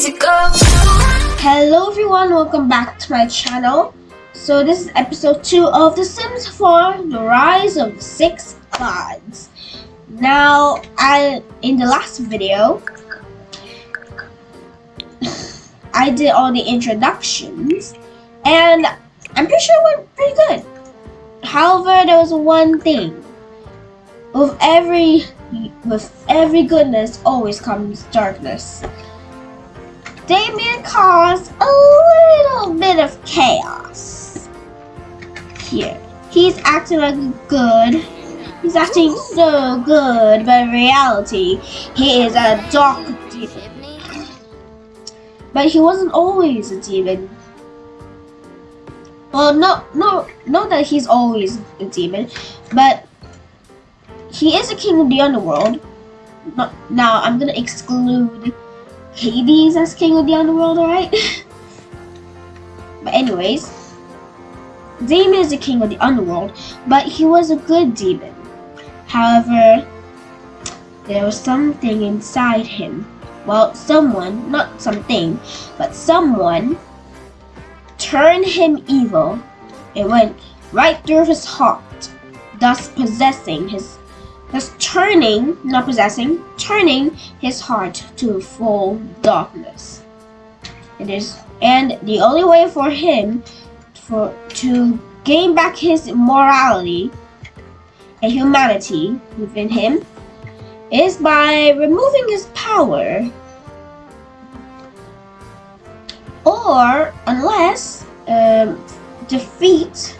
Hello everyone, welcome back to my channel. So this is episode 2 of The Sims 4, The Rise of the Six Gods. Now, I in the last video, I did all the introductions, and I'm pretty sure it went pretty good. However, there was one thing. With every with every goodness always comes darkness. Damien caused a little bit of chaos. Here. He's acting like a good. He's acting so good, but in reality, he is a dark demon. But he wasn't always a demon. Well, no, no, not that he's always a demon, but he is a king of the underworld. Now, I'm gonna exclude Hades as king of the underworld, alright? but anyways, Damien is the king of the underworld, but he was a good demon. However, there was something inside him. Well, someone, not something, but someone turned him evil. It went right through his heart, thus possessing his thus turning, not possessing, turning his heart to full darkness. It is, and the only way for him for to gain back his morality and humanity within him is by removing his power or unless um, defeat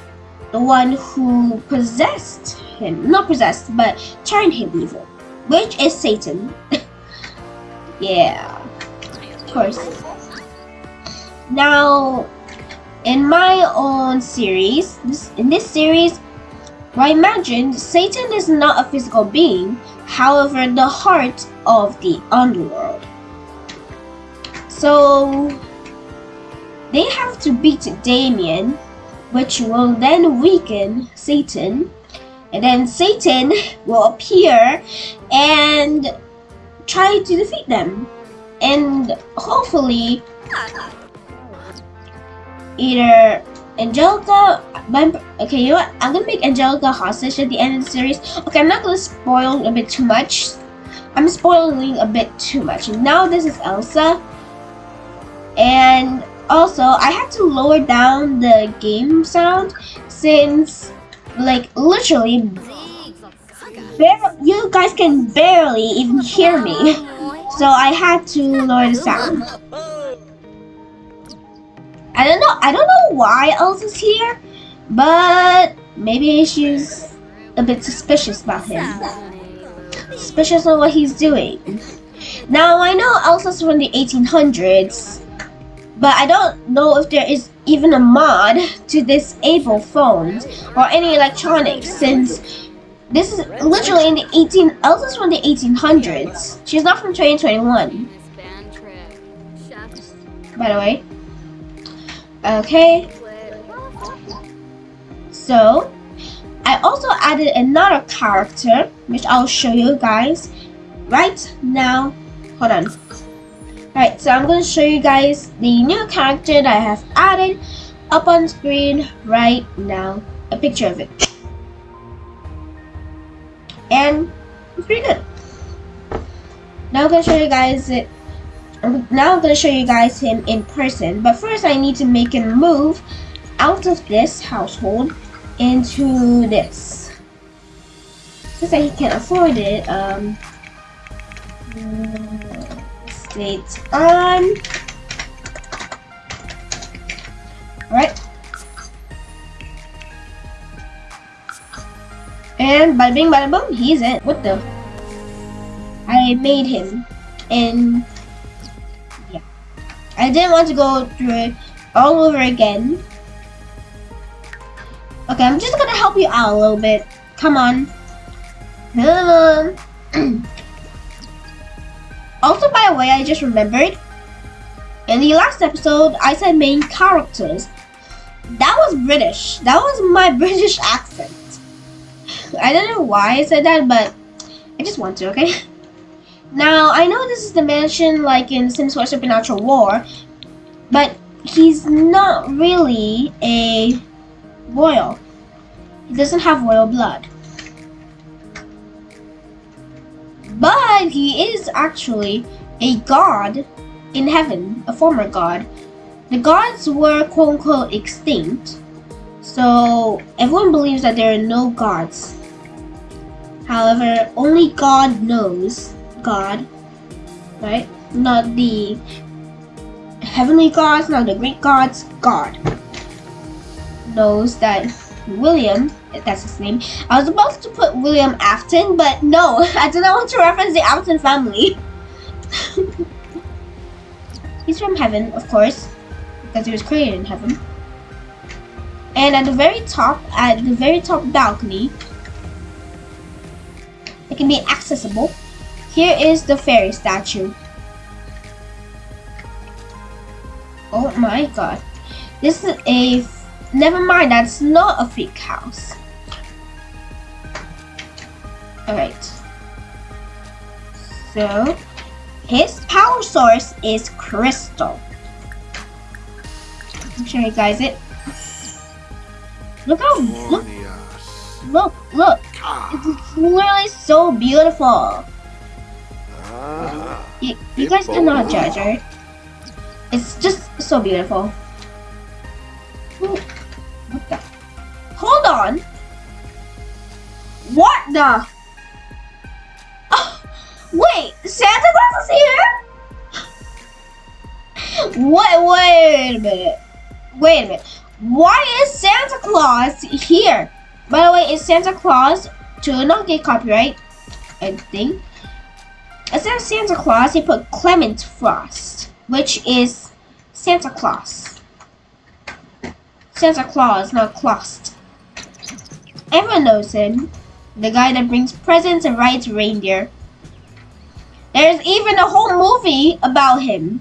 the one who possessed him. Not possessed, but turned him evil. Which is Satan. yeah. Of course. Now, in my own series, this, in this series, I imagined Satan is not a physical being, however, the heart of the underworld. So, they have to beat Damien, which will then weaken Satan, and then Satan will appear and try to defeat them. And hopefully, either Angelica, okay, you know what? I'm gonna make Angelica hostage at the end of the series. Okay, I'm not gonna spoil a bit too much. I'm spoiling a bit too much. Now this is Elsa. And also, I had to lower down the game sound since like literally you guys can barely even hear me. So I had to lower the sound. I don't know I don't know why Elsa's here but maybe she's a bit suspicious about him. Suspicious of what he's doing. Now I know Elsa's from the 1800s but I don't know if there is even a mod to this disable phones or any electronics since this is literally in the 18 Elsa's from the 1800s. She's not from 2021. By the way. Okay. So, I also added another character, which I'll show you guys right now. Hold on. Alright, so I'm going to show you guys the new character that I have added up on screen right now. A picture of it. And it's pretty good. Now I'm going to show you guys it. Now I'm going to show you guys him in person. But first I need to make him move out of this household into this. Since he can't afford it, um, States on. Right. And by bing bada boom, he's in. What the? I made him. And yeah. I didn't want to go through it all over again. Okay, I'm just gonna help you out a little bit. Come on. Come on. Also, by the way, I just remembered, in the last episode, I said main characters. That was British. That was my British accent. I don't know why I said that, but I just want to, okay? Now, I know this is the mansion like in Sims 4 Supernatural War, but he's not really a royal. He doesn't have royal blood. But he is actually a god in heaven, a former god. The gods were quote unquote extinct, so everyone believes that there are no gods. However, only God knows God, right? Not the heavenly gods, not the Greek gods, God knows that William, that's his name. I was about to put William Afton, but no, I did not want to reference the Afton family. He's from heaven, of course, because he was created in heaven. And at the very top, at the very top balcony, it can be accessible. Here is the fairy statue. Oh my god. This is a... Never mind, that's not a fake house. Alright. So, his power source is crystal. I'm show you guys it. Look how look look look. It's literally so beautiful. You, you guys cannot judge, right? It's just so beautiful. Ooh, what the? Hold on. What the? Oh, wait, Santa Claus is here? Wait, wait a minute. Wait a minute. Why is Santa Claus here? By the way, is Santa Claus to not get copyright? I think. Instead of Santa Claus, he put Clement Frost, which is Santa Claus. Santa Claus, not Claus. Everyone knows him. The guy that brings presents and rides reindeer. There's even a whole movie about him,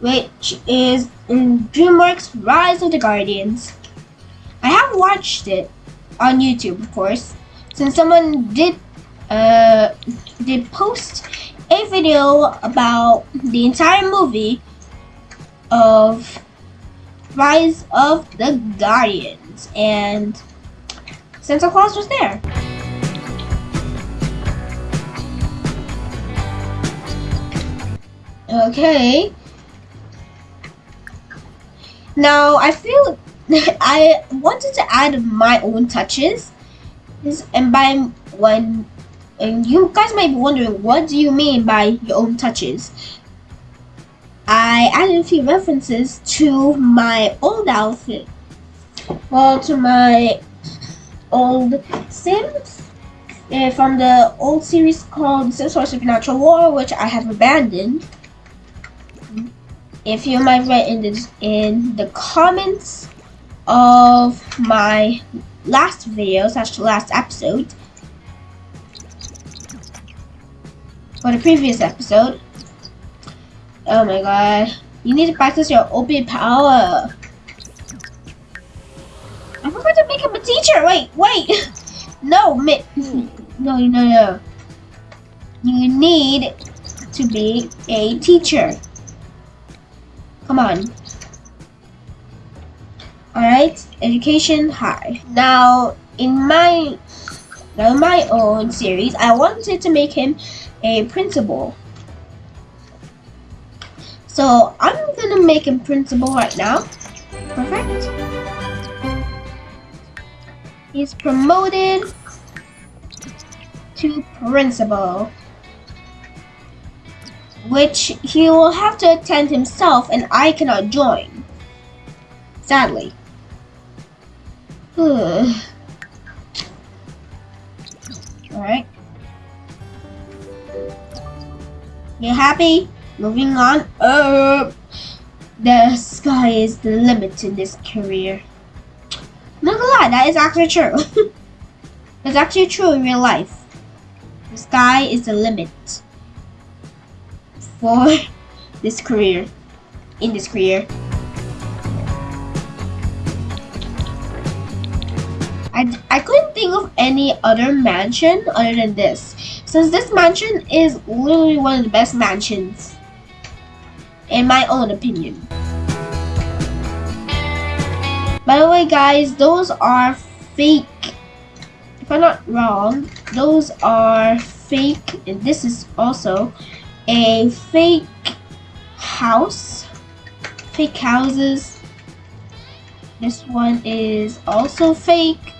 which is in DreamWorks Rise of the Guardians. I have watched it on YouTube, of course, since someone did uh, did post a video about the entire movie of Rise of the Guardians, and Santa Claus was there. Okay. Now, I feel I wanted to add my own touches. And by when and you guys might be wondering, what do you mean by your own touches? I added a few references to my old outfit. Well, to my old Sims uh, from the old series called Sims 4 Supernatural War, which I have abandoned. If you might read in the, in the comments of my last video, slash the last episode, for the previous episode. Oh my god. You need to practice your OP power. I forgot to make him a teacher. Wait, wait. No, no, no, no. You need to be a teacher. Come on. Alright, education high. Now, in my now in my own series, I wanted to make him a principal. So I'm gonna make him principal right now. Perfect. He's promoted to principal. Which he will have to attend himself and I cannot join. Sadly. Alright. You happy? Moving on up. The sky is the limit in this career. Not gonna lie, that is actually true. It's actually true in real life. The sky is the limit for this career. In this career. I, I couldn't think of any other mansion other than this. Since this mansion is literally one of the best mansions, in my own opinion. By the way, guys, those are fake. If I'm not wrong, those are fake, and this is also a fake house. Fake houses. This one is also fake.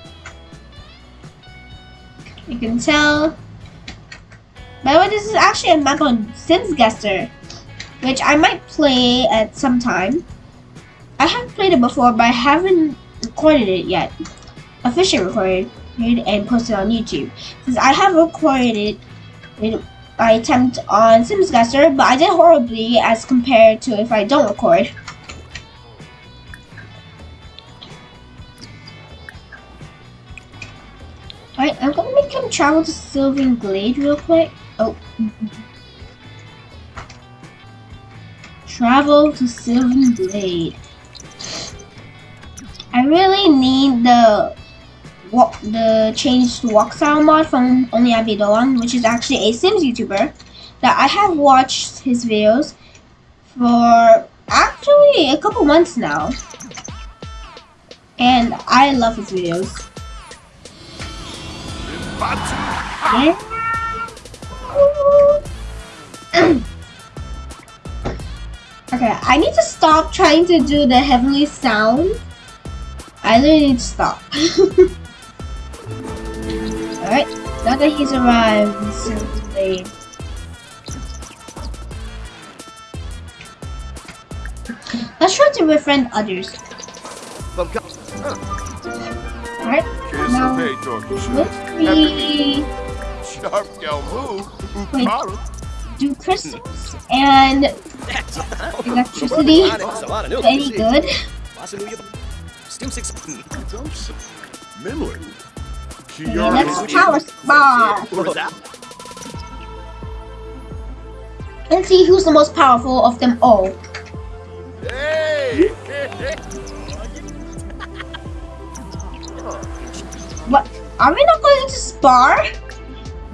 You can tell. By the way, this is actually a map on Sims Guesser, which I might play at some time. I have played it before, but I haven't recorded it yet. Officially recorded and posted on YouTube. Since I have recorded it in my attempt on Sims Guesser, but I did horribly as compared to if I don't record. Alright, I'm gonna make him travel to Sylvan Glade real quick. Oh. Travel to Sylvan Glade. I really need the walk the change to walk style mod from Only Abby Doan, which is actually a Sims YouTuber that I have watched his videos for actually a couple months now. And I love his videos. Yeah. Okay, I need to stop trying to do the heavenly sound. I really need to stop. Alright, now that he's arrived, simply. Let's try to befriend others. Alright, now let me Wait. do crystals and electricity. Very good. Okay, let's power spar. And see who's the most powerful of them all. What? Are we not going to spar?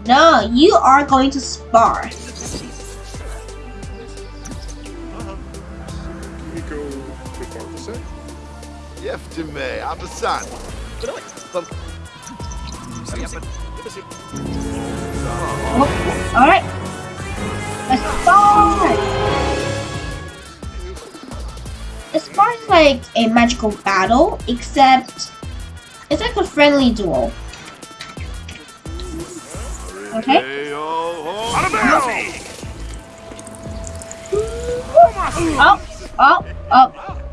No, you are going to spar. Yeftime, Abasan. Oh, Alright. Let's spar! A spar is like a magical battle, except it's like a friendly duel. Okay? Oh, oh, oh.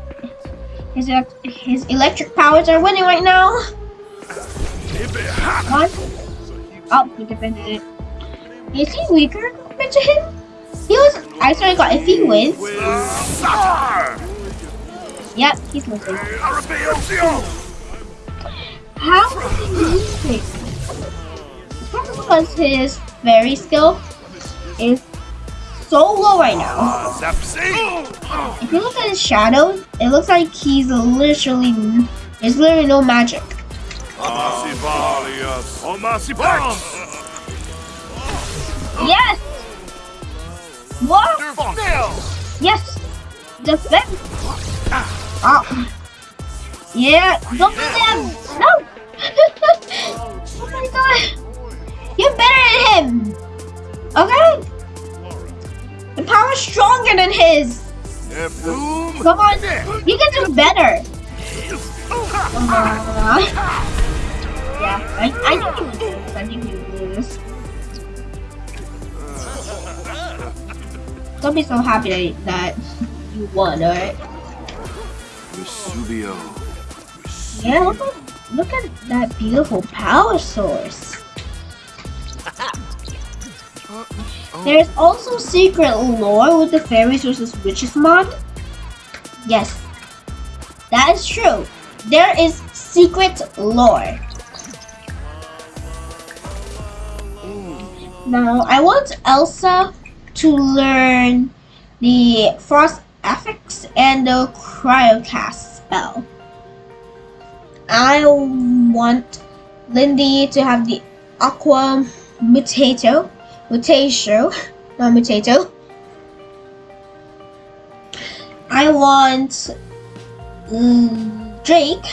His, his electric powers are winning right now. One. Oh, he defended it. Is he weaker compared to him? He was. I sorry, got if he wins. Yep, he's losing. How is he losing? Probably because his fairy skill is so low right now. If you look at his shadows, it looks like he's literally there's literally no magic. Yes. What? Yes. Defend. Oh. Yeah. Don't do that! No. oh my god. You're better than him. Okay. The power's stronger than his. Come on, you can do better. Uh, yeah, I, I think you lose. I think you lose. Don't be so happy that you won, alright? Vesubio. Yeah, look at, look at that beautiful power source. There's also secret lore with the fairies versus witches mod. Yes, that is true. There is secret lore. Now, I want Elsa to learn the Frost Affix and the Cryocast spell. I want Lindy to have the Aqua Mutato, Mutatio, not Mutato. I want mm, Drake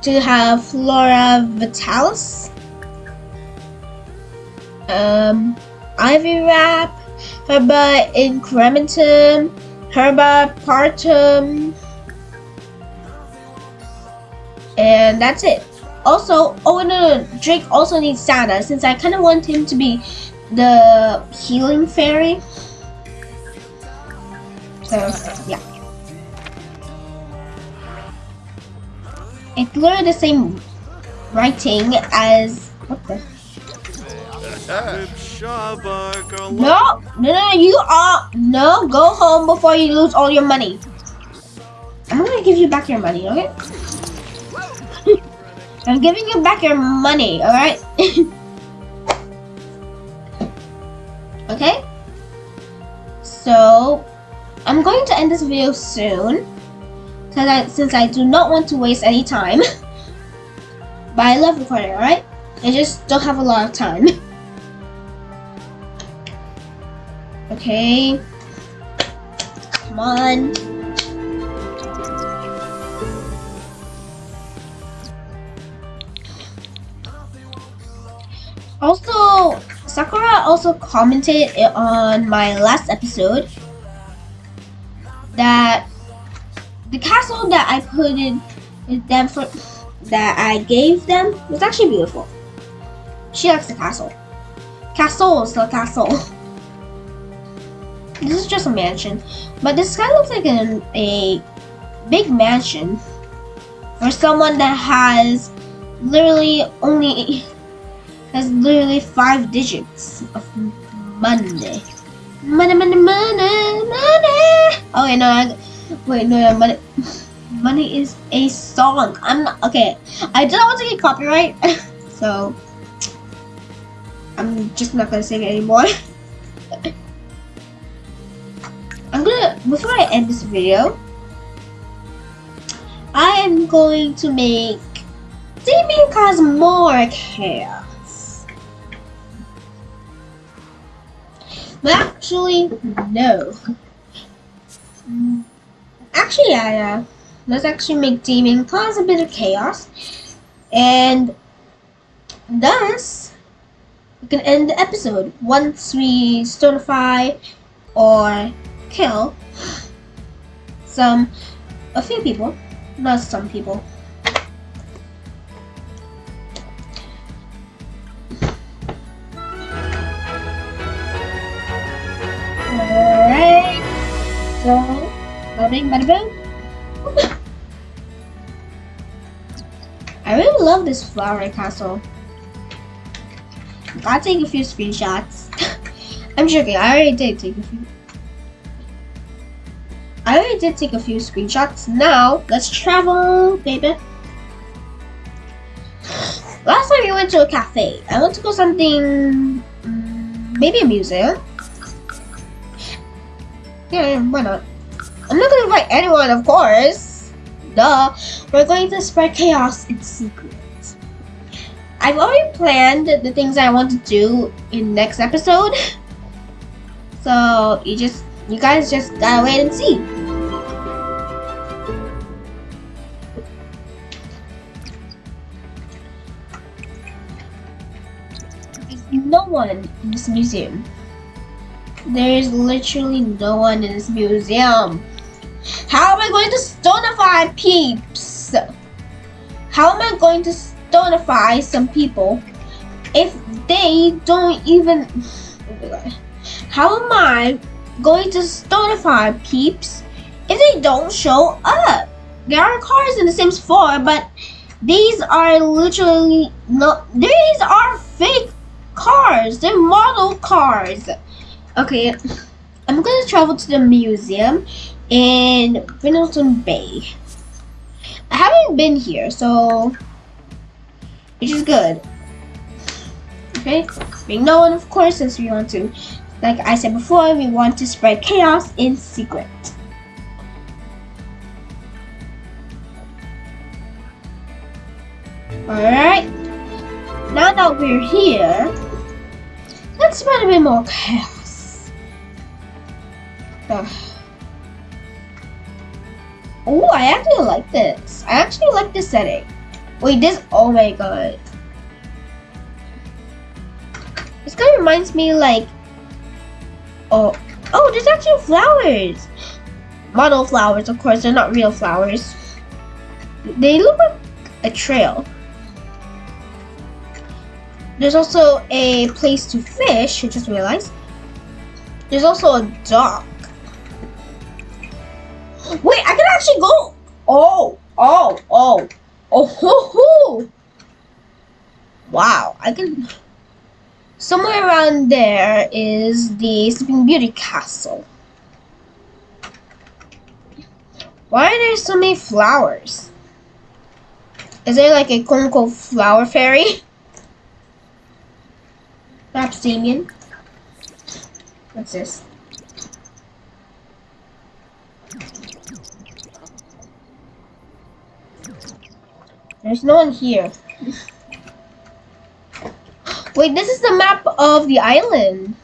to have Flora Vitalis, um, Ivy Wrap, Herba Incrementum, Herba Partum, and that's it. Also, oh no, no, Drake also needs Santa since I kind of want him to be the healing fairy. So, yeah. It's literally the same writing as what the no, no, no, you are no. Go home before you lose all your money. I'm gonna give you back your money, okay? I'm giving you back your money, all right? okay. So, I'm going to end this video soon, Cause I, since I do not want to waste any time. but I love recording, all right? I just don't have a lot of time. Okay. Come on. Also, Sakura also commented on my last episode that the castle that I put in them for that I gave them was actually beautiful. She likes the castle. Castle is the castle. This is just a mansion, but this kind of looks like an, a big mansion for someone that has literally only has literally five digits of money. Money, money, money, money. Oh no, I, wait, no, no, money. Money is a song. I'm not okay. I don't want to get copyright, so I'm just not gonna sing it anymore. I'm gonna, before I end this video, I am going to make Damien cause more Actually, no. Actually, yeah, uh, yeah. Let's actually make Demon cause a bit of chaos. And thus, we can end the episode once we stonify or kill some, a few people, not some people. Bada boom. I really love this flower castle. Gotta take a few screenshots. I'm joking, I already did take a few. I already did take a few screenshots. Now, let's travel, baby. Last time we went to a cafe. I want to go something, mm, maybe a museum. Yeah, why not? I'm not gonna invite anyone, of course. Duh. We're going to spread chaos in secret. I've already planned the things I want to do in next episode. So you just you guys just gotta wait and see. There's no one in this museum. There is literally no one in this museum. How am I going to stonify peeps? How am I going to stonify some people if they don't even... Oh How am I going to stonify peeps if they don't show up? There are cars in The Sims 4, but these are literally No, These are fake cars. They're model cars. Okay, I'm gonna travel to the museum in Brindleton Bay. I haven't been here, so which is good. Okay, being no one, of course, since we want to, like I said before, we want to spread chaos in secret. Alright, now that we're here, let's spread a bit more chaos. Oh, I actually like this. I actually like this setting. Wait, this, oh my god. This kind of reminds me like, oh, oh, there's actually flowers. Model flowers, of course, they're not real flowers. They look like a trail. There's also a place to fish, I just realized. There's also a dock. Wait, I can actually go. Oh, oh, oh, oh, hoo, hoo. Wow, I can. Somewhere around there is the Sleeping Beauty Castle. Why are there so many flowers? Is there like a quote flower fairy? Perhaps Damien? What's this? There's no one here. Wait, this is the map of the island.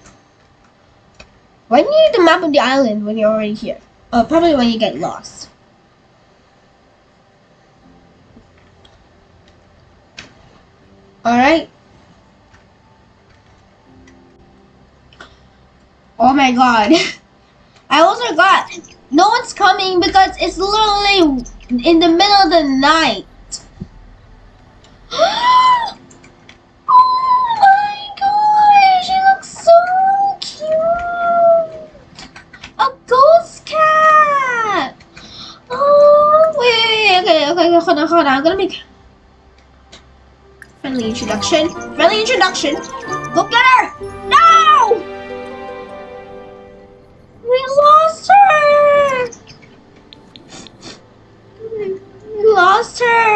Why do you need the map of the island when you're already here? Uh, probably when you get lost. Alright. Oh my god. I also got no one's coming because it's literally in the middle of the night. oh my god, she looks so cute. A ghost cat. Oh wait, okay, okay, hold on, hold on. I'm gonna make friendly introduction. Friendly introduction. Go get her. No. We lost her! We lost her!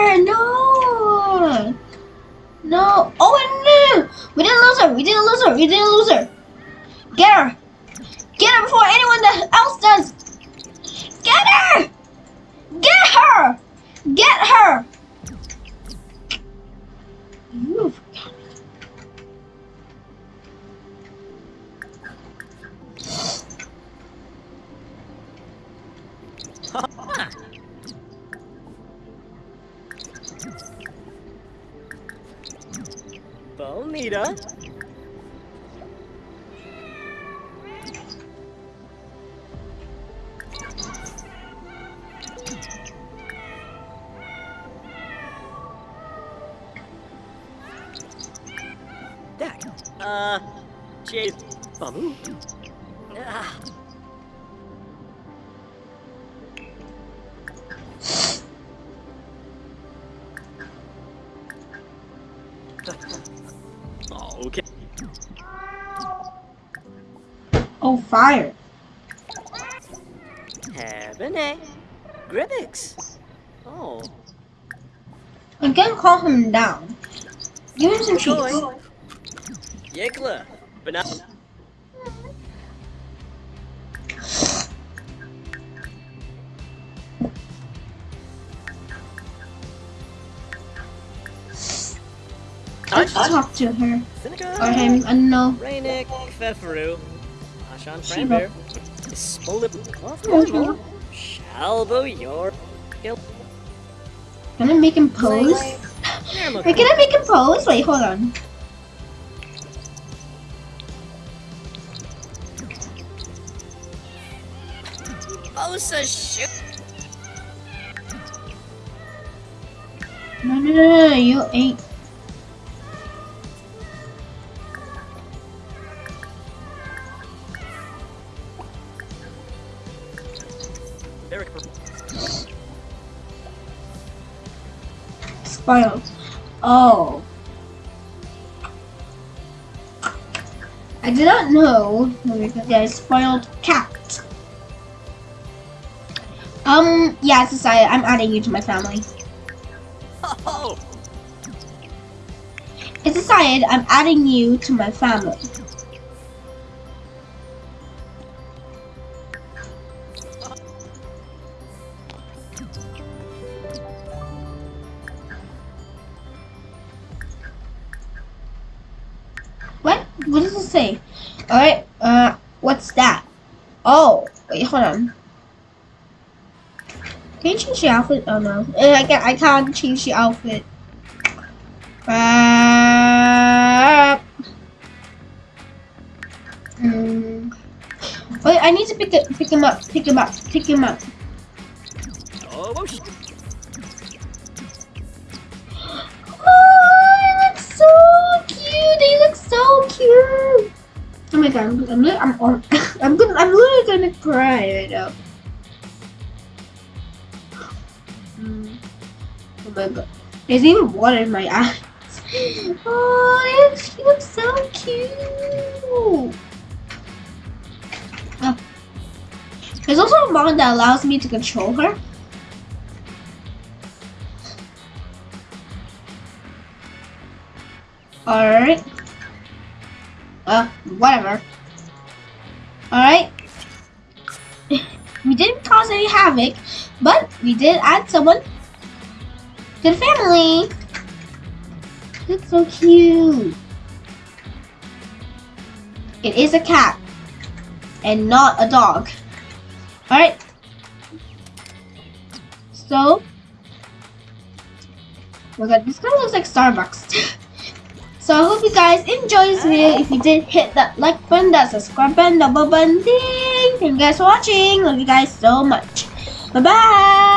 No! Oh no! We didn't lose her! We didn't lose her! We didn't lose her! Get her! Get her before anyone else does! Get her! Get her! Get her! Bonita. Dak. Uh, Jade. Bamu. Him down. Give him some cheese. Yikla. Banana. Let's Touch. talk to her. Seneca. Or him, I don't know. Rainik, Feferu, Ashan. Franber, Spolip. Shalbo, Yor, Gil, Can I make him pose? Wait, can I make him pose? Wait, hold on. Oh, Osa shoot. No, no, no, no, you ain't. Derek, Spoiled. Oh. I did not know because I spoiled cat. Um, yeah, it's decided. I'm adding you to my family. oh, It's decided I'm adding you to my family. Wait, hold on. Can you change the outfit? Oh no, Uh, I can't. I can't change the outfit. Uh, mm. Wait, I need to pick it, pick him up, pick him up, pick him up. God, I'm I'm I'm I'm, I'm gonna I'm literally gonna cry right now. Mm. Oh my god, there's even water in my eyes. Oh, she looks so cute. Oh. There's also a mod that allows me to control her. Alright. Uh, whatever. Alright. we didn't cause any havoc, but we did add someone to the family. It's so cute. It is a cat and not a dog. Alright. So, my god, this kind of looks like Starbucks. So I hope you guys enjoyed this video. If you did, hit that like button, that subscribe button, double button, ding. Thank you guys for watching. Love you guys so much. Bye bye.